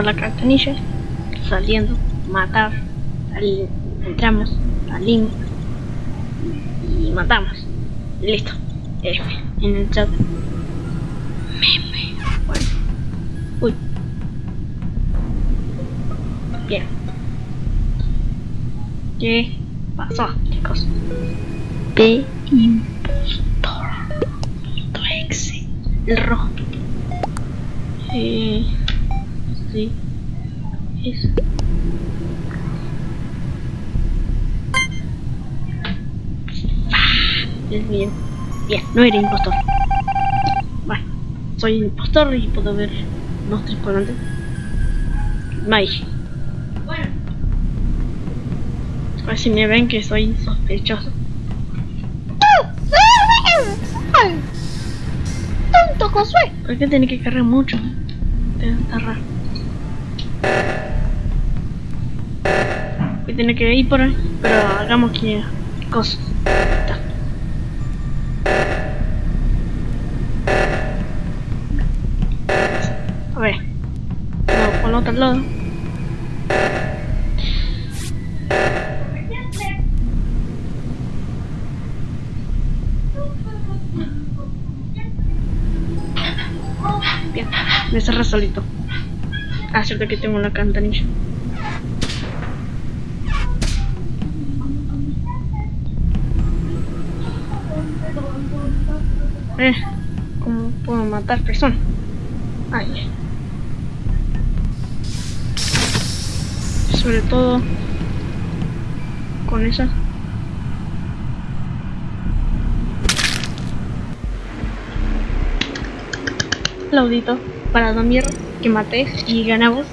la cartanilla, saliendo, matar, sali- entramos, salimos y matamos. Listo. En el chat. Meme. Bueno. Uy. Bien. ¿Qué pasó, chicos? P impostor. El rojo. Eh, sí. Es. Dios mío. Bien, no era impostor. Bueno, soy impostor y puedo ver monstruos por delante. Mike. Bueno, A ver si me ven que soy sospechoso. tonto Josué. ¿Por qué tiene que cargar mucho? Raro. Tiene que ir por ahí, pero hagamos que cosas. A ver. No, por el otro lado. Bien, me cerré solito. Ah, cierto que tengo una cantanilla. ¿Cómo puedo matar personas? Ay. Sobre todo con esa. Laudito para Damir que maté y ganamos.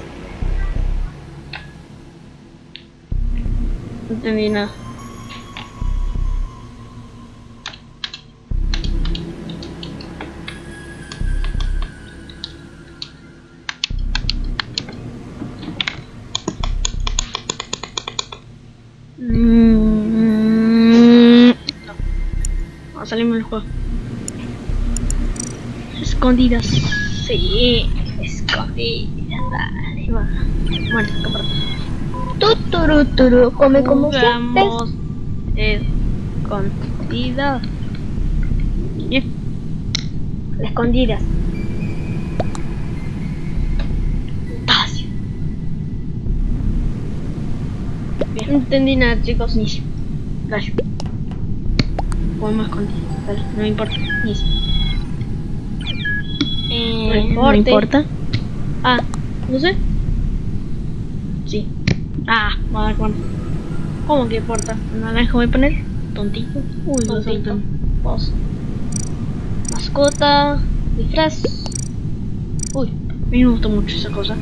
No entendí nada. A salirme del juego. Escondidas. Sí, escondidas. Dale, va. Bueno, compro. Tuturuturu, come como. Jugamos escondidas. Bien. Escondidas. No entendí nada, chicos. Ni. Dale. Podemos. Dale, no me importa. Ni. Eh, No importa. Ah, no sé. Sí. Ah, va a dar cuenta. ¿Cómo que importa? ¿Naranja voy a poner? Tontito. Uy, Tontito. Vos. Mascota. Disfraz. Uy, a mí me gustó mucho esa cosa.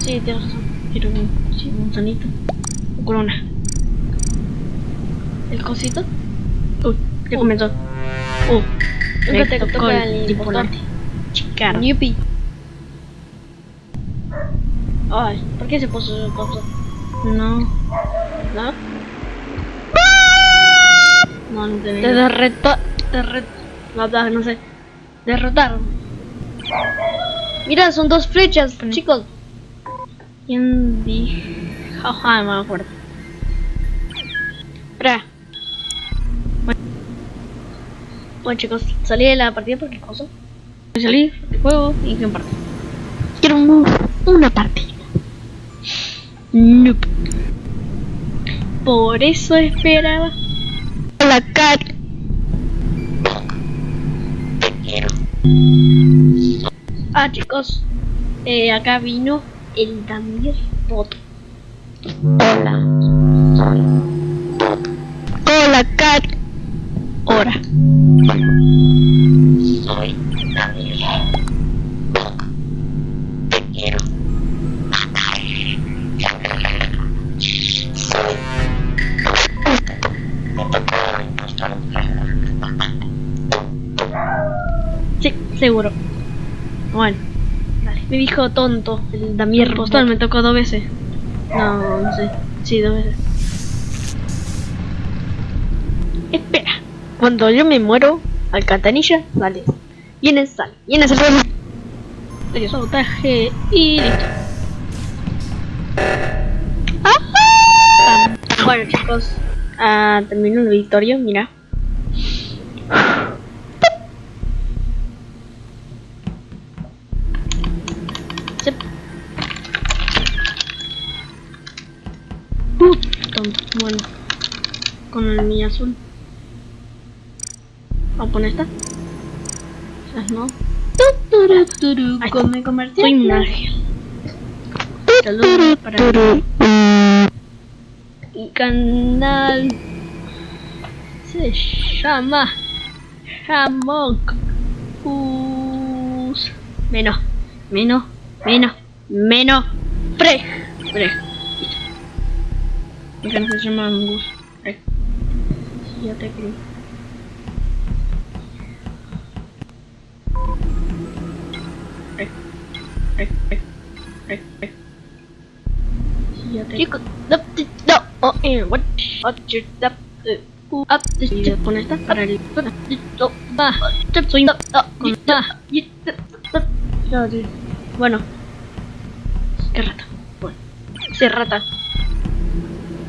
Sí, tienes razón. Quiero un, sí, un sanito. Corona. ¿El cosito? Ya comenzó. Uh, Nunca te toca el tripulante. Chicara. Yupi. Ay, ¿por qué se puso esa cosa? No. ¿No? No, no te Te derretó. Derret... No, no, sé. Derrotaron. Mira, son dos flechas, Pone- chicos. ¿Quién dijo? No me acuerdo. Bueno, chicos, salí de la partida porque cosa. Salí del juego y fui en parte. Quiero un- una partida. Nope. Por eso esperaba. La cat. Ah, chicos, eh, acá vino el Bot. Hola. Hola, Dale. Me dijo tonto el Damir Postal, me tocó dos veces. No, no sé. Sí, dos veces. Espera. Cuando yo me muero, alcantarilla, vale. Viene sal. Viene sal. Dio sabotaje y listo. Ah, Bueno chicos, ah, termino el victorio, mira. Bueno, con el niño azul. Vamos a poner esta. Esas no. Ahí está. come comercial. Soy magia. Saludos para el canal. Se llama Hammock. Us. Menos, menos, menos, menos. Pre. Pre. Se llama. Sí, ya te ya Chicos, no, no, oh, eh, what, what, you, up, uh, up, le pone esta para el, no, va, soy, no, no, con, no, no, bueno, qué rata, bueno, sí, rata,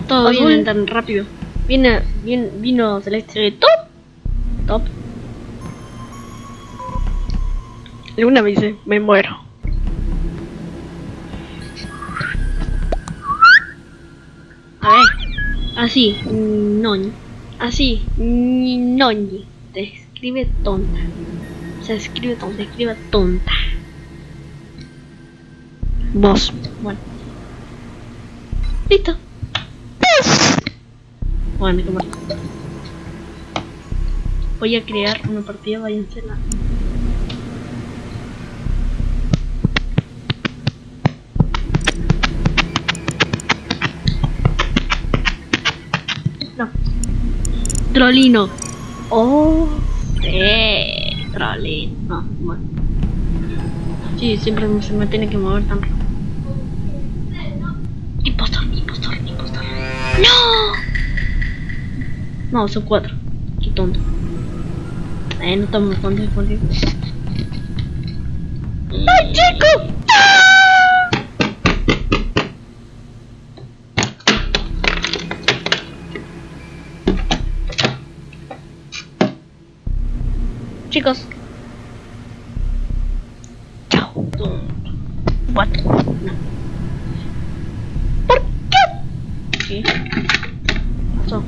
todo Azul. viene tan rápido, viene, viene, vino celeste, top, top, Luna me dice, me muero. A ver, así, noñi, así, noñi, se escribe tonta, se escribe tonta, se escribe tonta. Vos, bueno. Listo. Bueno. Voy a crear una partida, váyanse la. No. Trolino. Oh, sí. Trolino. No, bueno. Sí, siempre se me tiene que mover tan rápido. Impostor, impostor, impostor. ¡No! No, son cuatro. Qué tonto. Eh, no estamos contigo, contigo. ¡Ay, chico! Chicos. Chao. What? No. ¿Por qué? ¿Qué? pasó?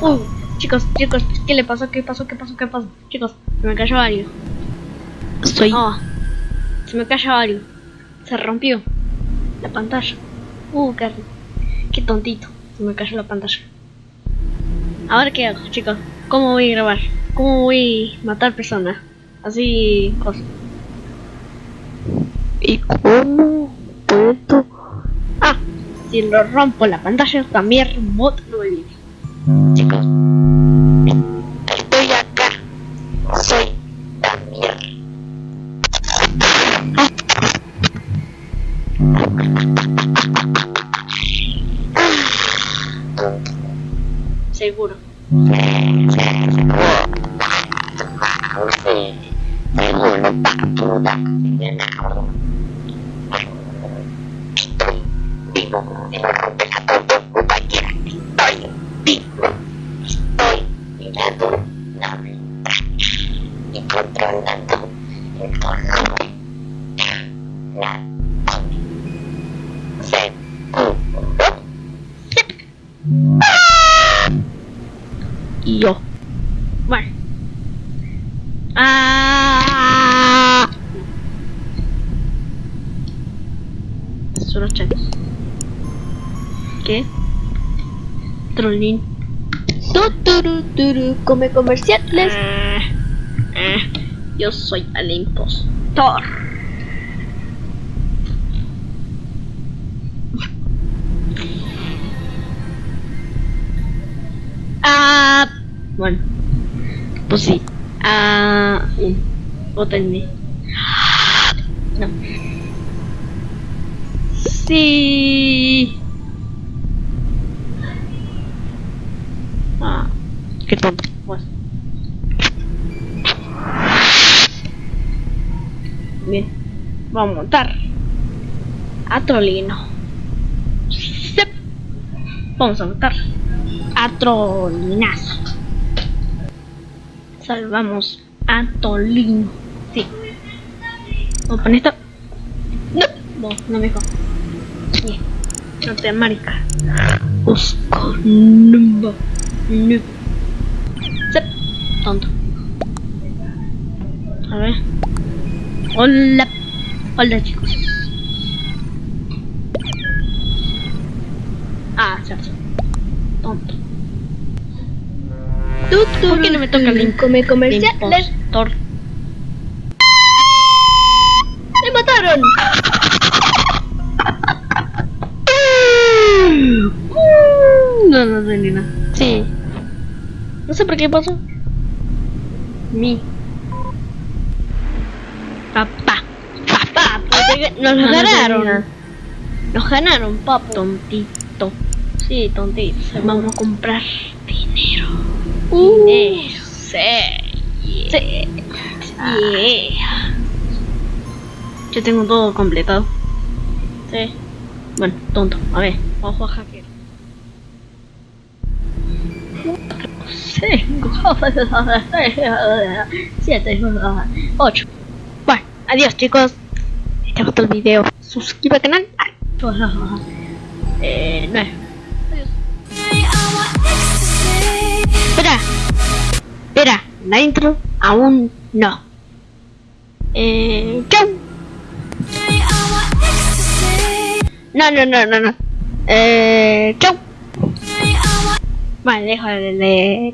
Uh, chicos, chicos, ¿qué le pasó? ¿Qué pasó? ¿Qué pasó? ¿Qué pasó? Chicos, se me cayó algo. Soy. Oh, se me cayó algo. Se rompió la pantalla. Uh, qué, qué tontito. Se me cayó la pantalla. Ahora qué hago, chicos. ¿Cómo voy a grabar? ¿Cómo voy a matar personas? Así, cosas. ¿Y cómo puedo? Ah, si lo rompo la pantalla, también mod no me viene. Ventana y controlando el. Yo. Bueno. Ah. Solo chats. ¿Qué? Trollín. Tuturu, turu, come comerciales. Ah, ah, yo soy el impostor. Ah, bueno, pues sí. Ah. Votenme. No. Sí. Ah, qué tonto. Pues. Bien, vamos a montar a Trolino. Vamos a matar a Trolinazo. Salvamos a Tolino. Sí. Vamos poner esto. No, no, no me jodas. Bien. No te marica. Oscar. No. Sep. Tonto. A ver. Hola. Hola chicos. Ah, cierto. Tonto. ¿Por qué no me toca el Come comerciales. impostor? ¡Me mataron! No, no sé ni nada. Sí. No sé por qué pasó. Mi. Papá. Papá. porque Nos No, no ganaron. Nos ganaron, papá. Tontito. Sí, tontito. Vamos a comprar dinero. Dinero. Sí. Sí. Yeah. Yo tengo todo completado. Sí. Bueno, tonto. A ver, vamos a hacker. Cinco, siete, ocho. Bueno, adiós chicos. Si te gustó el video, suscríbete al canal. Eh, nueve. Espera. Espera, la intro aún no. Eh. No, no, no, no, no. Eh, chau. Vale, dejo de, de.